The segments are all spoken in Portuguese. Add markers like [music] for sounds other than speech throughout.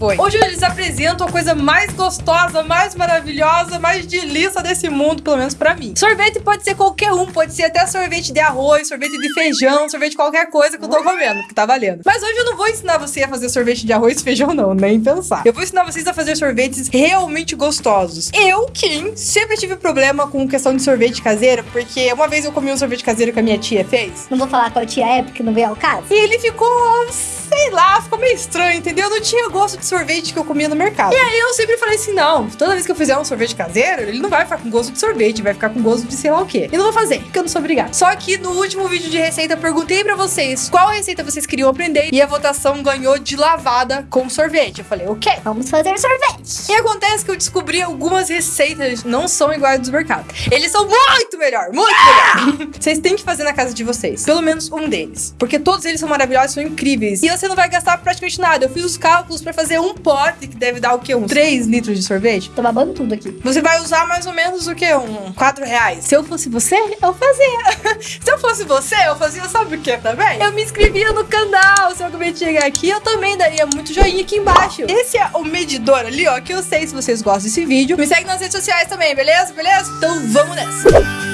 boi. Hoje eles apresentam a coisa mais gostosa, mais maravilhosa, mais delícia desse mundo, pelo menos pra mim. Sorvete pode ser qualquer um, pode ser até sorvete de arroz, sorvete de feijão, sorvete de qualquer coisa que eu tô comendo, que tá valendo. Mas hoje eu não vou ensinar você a fazer sorvete de arroz e feijão, não, nem pensar. Eu vou ensinar vocês a fazer sorvetes realmente gostosos. Eu, Kim, sempre tive problema com questão de sorvete caseiro, porque uma vez eu comi um sorvete caseiro que a minha tia fez. Não vou falar qual tia é, porque não veio ao caso. E ele ficou, sei lá, ficou meio estranho, entendeu? Não tinha gosto de sorvete que eu comia no mercado. E aí eu sempre falei assim: não, toda vez que eu fizer um sorvete caseiro, ele não vai ficar com gosto de sorvete, vai ficar com gosto de sei lá o quê. E não vou fazer, porque eu não sou obrigada. Só que no último vídeo de receita eu perguntei pra vocês qual receita vocês queriam aprender e a votação ganhou de lavada com sorvete. Eu falei, o quê? Vamos fazer sorvete. E acontece que eu descobri algumas receitas não são iguais dos mercados. Eles são muito melhor, muito melhor. [laughs] vocês têm que fazer na casa de vocês. Pelo menos um deles. Porque todos eles são maravilhosos, são incríveis. E você não vai gastar praticamente nada. Eu fiz os cálculos pra fazer um pote, que deve dar o quê? Uns 3 litros de sorvete. Tô babando tudo aqui. Você vai usar mais ou menos o quê? Um 4 reais. Se eu fosse você, eu fazia. [laughs] Se eu fosse você, eu fazia, sabe o que também? Eu me inscrevia no canal. Se eu acabei de chegar aqui, eu também daria muito joinha aqui embaixo. Esse é o medidor ali, ó, que eu sei se vocês gostam desse vídeo. Me segue nas redes sociais também, beleza? Beleza? Então vamos nessa.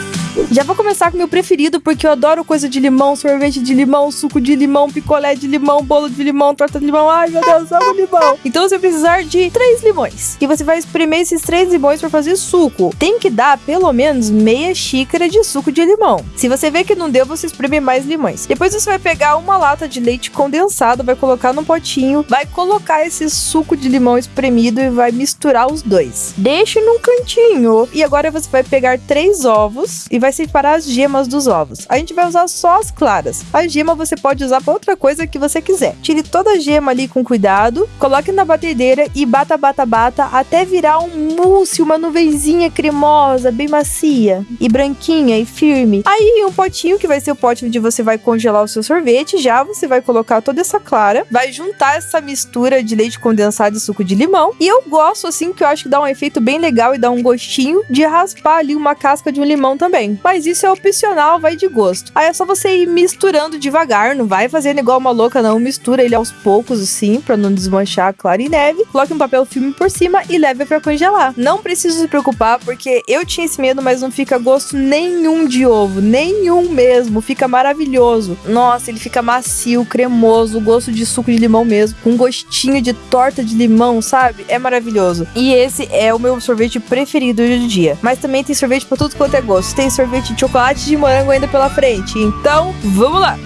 Já vou começar com o meu preferido, porque eu adoro coisa de limão, sorvete de limão, suco de limão, picolé de limão, bolo de limão, torta de limão. Ai, meu Deus, amo limão. Então você vai precisar de três limões. E você vai espremer esses três limões para fazer suco. Tem que dar pelo menos meia xícara de suco de limão. Se você vê que não deu, você espreme mais limões. Depois você vai pegar uma lata de leite condensado, vai colocar num potinho, vai colocar esse suco de limão espremido e vai misturar os dois. Deixe num cantinho. E agora você vai pegar três ovos e vai vai separar as gemas dos ovos. A gente vai usar só as claras. A gema você pode usar para outra coisa que você quiser. Tire toda a gema ali com cuidado, coloque na batedeira e bata, bata, bata até virar um mousse, uma nuvenzinha cremosa, bem macia e branquinha e firme. Aí um potinho que vai ser o pote onde você vai congelar o seu sorvete, já você vai colocar toda essa clara, vai juntar essa mistura de leite condensado e suco de limão. E eu gosto assim que eu acho que dá um efeito bem legal e dá um gostinho de raspar ali uma casca de um limão também mas isso é opcional, vai de gosto. Aí é só você ir misturando devagar, não vai fazendo igual uma louca, não. Mistura ele aos poucos, assim, para não desmanchar a clara e neve. Coloque um papel filme por cima e leve para congelar. Não precisa se preocupar, porque eu tinha esse medo, mas não fica gosto nenhum de ovo, nenhum mesmo. Fica maravilhoso. Nossa, ele fica macio, cremoso, gosto de suco de limão mesmo, com gostinho de torta de limão, sabe? É maravilhoso. E esse é o meu sorvete preferido do dia. Mas também tem sorvete para tudo quanto é gosto. Tem sorvete de chocolate de morango ainda pela frente. Então, vamos lá!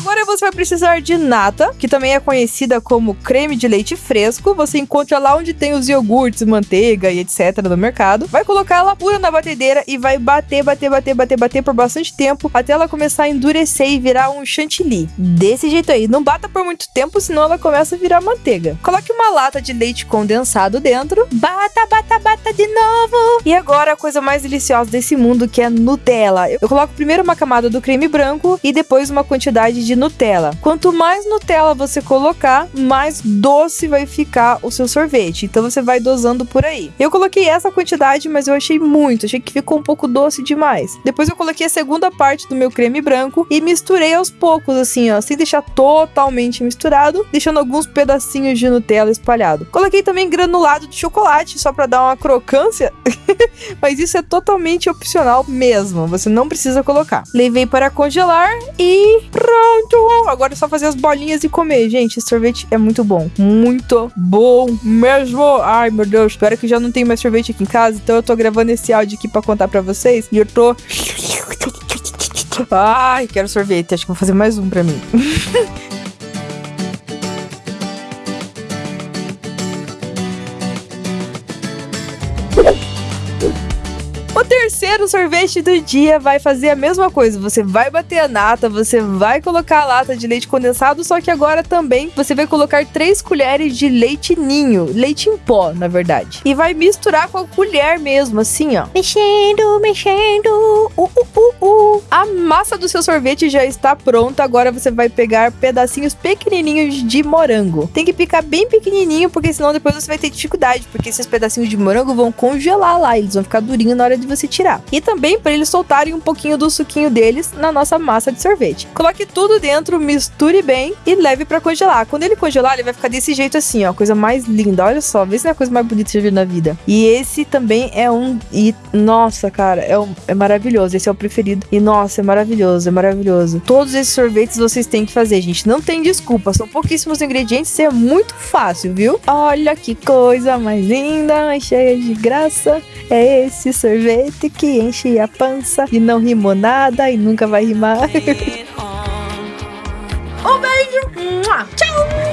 Agora você vai precisar de nata, que também é conhecida como creme de leite fresco. Você encontra lá onde tem os iogurtes, manteiga e etc no mercado. Vai colocar ela pura na batedeira e vai bater, bater, bater, bater, bater por bastante tempo até ela começar a endurecer e virar um chantilly. Desse jeito aí. Não bata por muito tempo, senão ela começa a virar manteiga. Coloque uma lata de leite condensado dentro. Bata, bata, bata de novo. E agora a coisa mais deliciosa desse mundo que é Nutella. Eu coloco primeiro uma camada do creme branco e depois uma quantidade de Nutella. Quanto mais Nutella você colocar, mais doce vai ficar o seu sorvete. Então você vai dosando por aí. Eu coloquei essa quantidade, mas eu achei muito, achei que ficou um pouco doce demais. Depois eu coloquei a segunda parte do meu creme branco e misturei aos poucos, assim, ó, sem deixar totalmente misturado, deixando alguns pedacinhos de Nutella espalhado. Coloquei também granulado de chocolate, só para dar uma crocância, [laughs] mas isso é totalmente opcional mesmo, você não precisa colocar. Levei para congelar e pronto! Agora é só fazer as bolinhas e comer. Gente, esse sorvete é muito bom. Muito bom mesmo. Ai, meu Deus. Espero que já não tem mais sorvete aqui em casa. Então eu tô gravando esse áudio aqui pra contar pra vocês. E eu tô... [laughs] Ai, quero sorvete. Acho que vou fazer mais um pra mim. [laughs] terceiro sorvete do dia vai fazer a mesma coisa. Você vai bater a nata, você vai colocar a lata de leite condensado, só que agora também você vai colocar três colheres de leite ninho, leite em pó, na verdade. E vai misturar com a colher mesmo, assim, ó. Mexendo, mexendo. Uh, uh, uh, uh. A massa do seu sorvete já está pronta. Agora você vai pegar pedacinhos pequenininhos de morango. Tem que picar bem pequenininho, porque senão depois você vai ter dificuldade, porque esses pedacinhos de morango vão congelar lá, eles vão ficar durinhos na hora de você tirar. E também para eles soltarem um pouquinho do suquinho deles na nossa massa de sorvete. Coloque tudo dentro, misture bem e leve para congelar. Quando ele congelar, ele vai ficar desse jeito assim, ó, coisa mais linda. Olha só, vê se não é a coisa mais bonita que você viu na vida. E esse também é um e nossa, cara, é, um, é maravilhoso. Esse é o preferido. E nossa, é maravilhoso, é maravilhoso. Todos esses sorvetes vocês têm que fazer, gente. Não tem desculpa, são pouquíssimos ingredientes, é muito fácil, viu? Olha que coisa mais linda, mais cheia de graça. É esse sorvete que enche a pança e não rimou nada e nunca vai rimar. um beijo. Tchau.